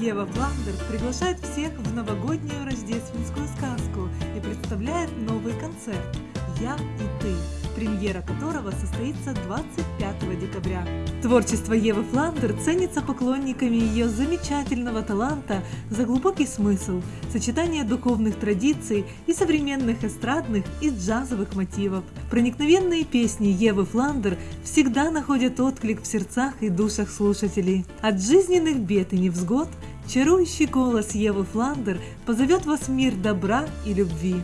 Ева Фландер приглашает всех в новогоднюю рождественскую сказку и представляет новый концерт «Я и ты», премьера которого состоится 25 декабря. Творчество Евы Фландер ценится поклонниками ее замечательного таланта за глубокий смысл, сочетание духовных традиций и современных эстрадных и джазовых мотивов. Проникновенные песни Евы Фландер всегда находят отклик в сердцах и душах слушателей. От жизненных бед и невзгод – Чарующий голос Евы Фландер позовет вас в мир добра и любви.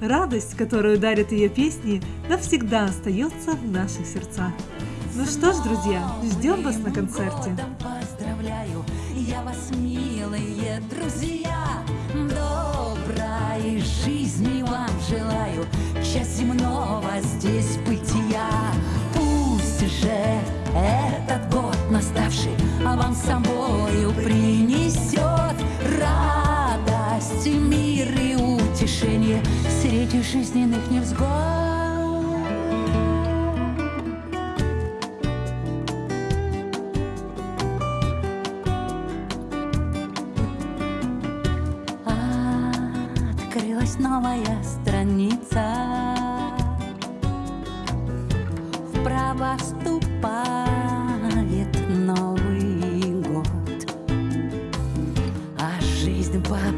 Радость, которую дарят ее песни, навсегда остается в наших сердцах. Ну что ж, друзья, ждем вас на концерте. Поздравляю, я вас, милые друзья, доброй жизни вам желаю, счастья земного здесь бытия. Пусть же этот год наставший, вам с собою принесет радость, мир и утешение среди жизненных невзгод. Открылась новая страница Вправо вступать по-прежнему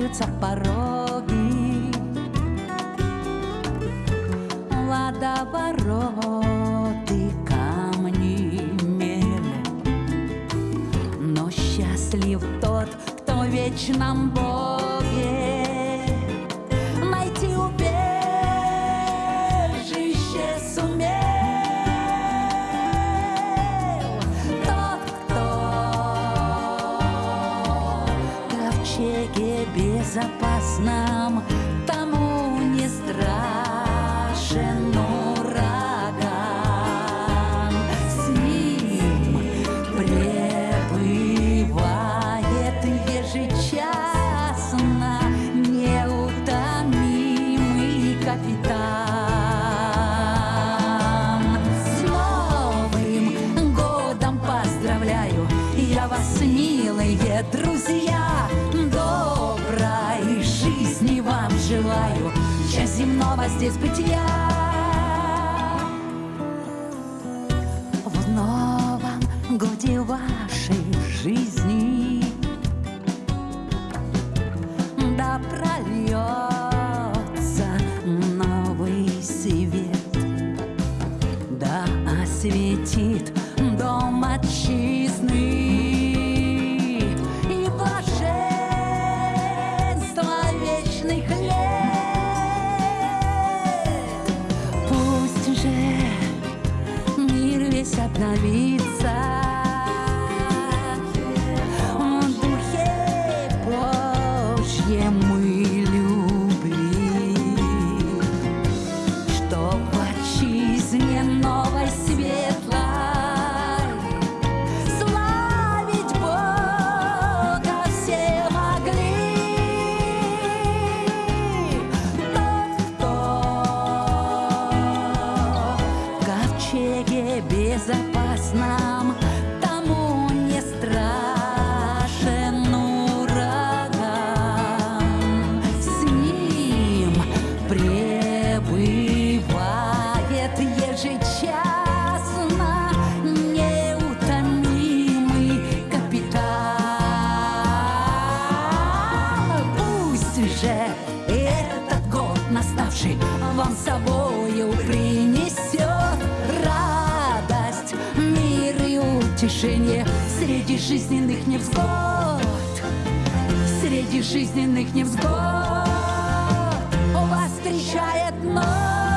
встречаются пороги. Водовороты камни мели. Но счастлив тот, кто в вечном Боге ковчеге безопасном Тому не страшен ураган С ним пребывает ежечасно Неутомимый капитан. С Новым годом поздравляю! Я вас, милые друзья земного здесь бытия. В новом годе вашей жизни Да прольется новый свет. Да осветит дом отчизны ковчеге утешение среди жизненных невзгод, среди жизненных невзгод. Вас встречает ночь.